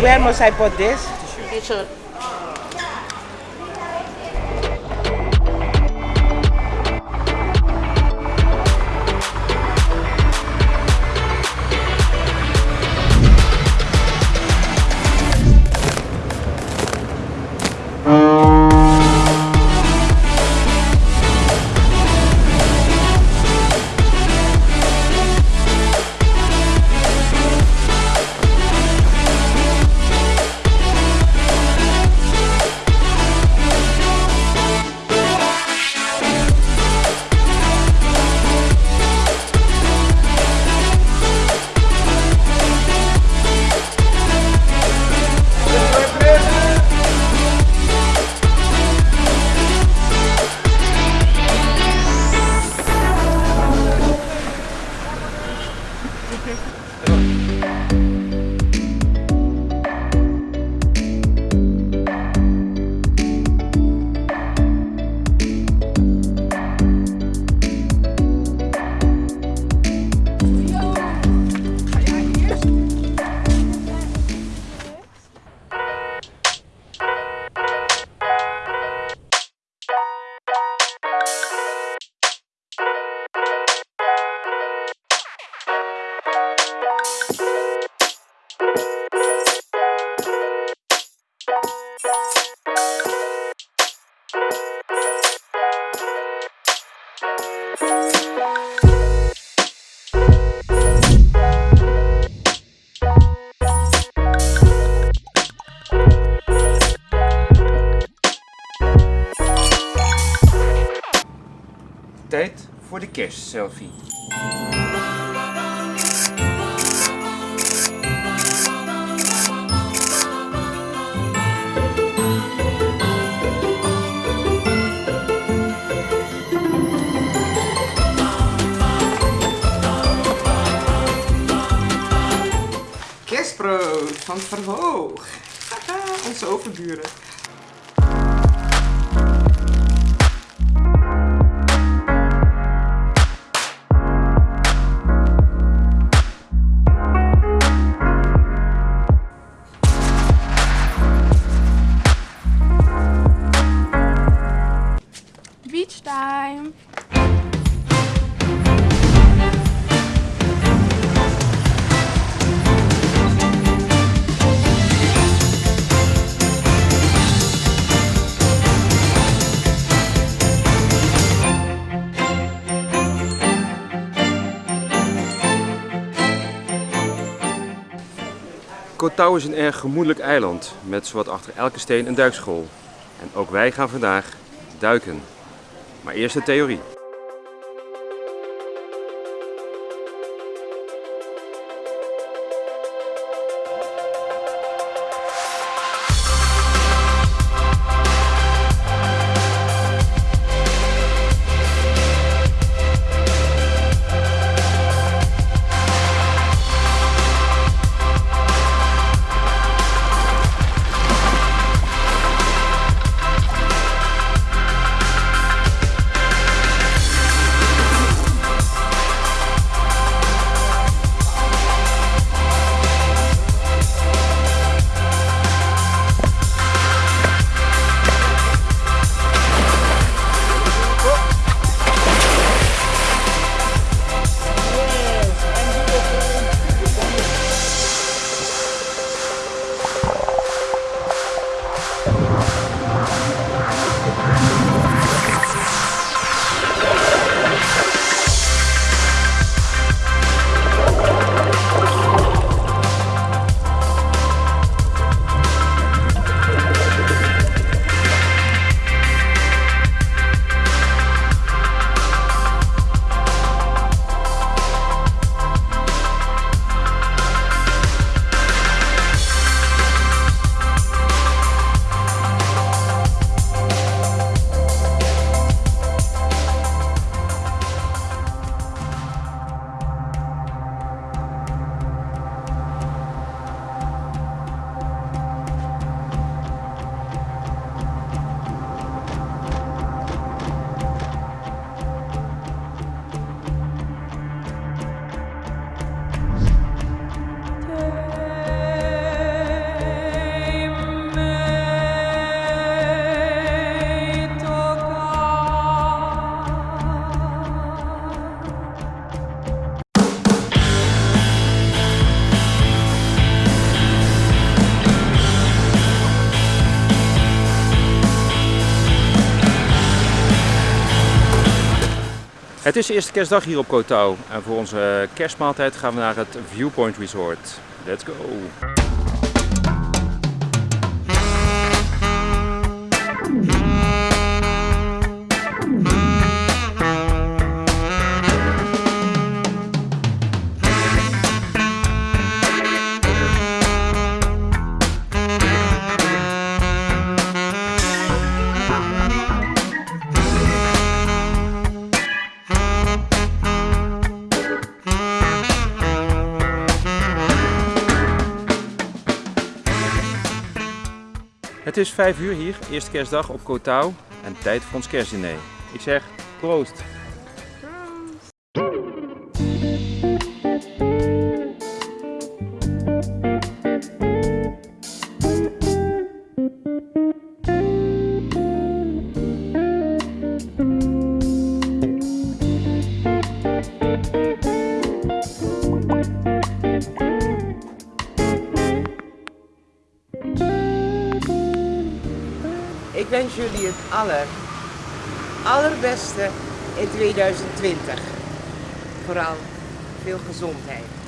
Where must I put this? T-shirt. Tijd voor de kerstselfie. Kerstbrood van Verhoog. Haha, Onze overburen. Time. Kotau is een erg gemoedelijk eiland met zowat achter elke steen een duikschool. En ook wij gaan vandaag duiken. Maar eerst de theorie. Het is de eerste kerstdag hier op Kotau en voor onze kerstmaaltijd gaan we naar het Viewpoint Resort. Let's go! Het is 5 uur hier, eerste kerstdag op Kotau en tijd voor ons kerstdiner. Ik zeg proost! Het aller, allerbeste in 2020. Vooral veel gezondheid.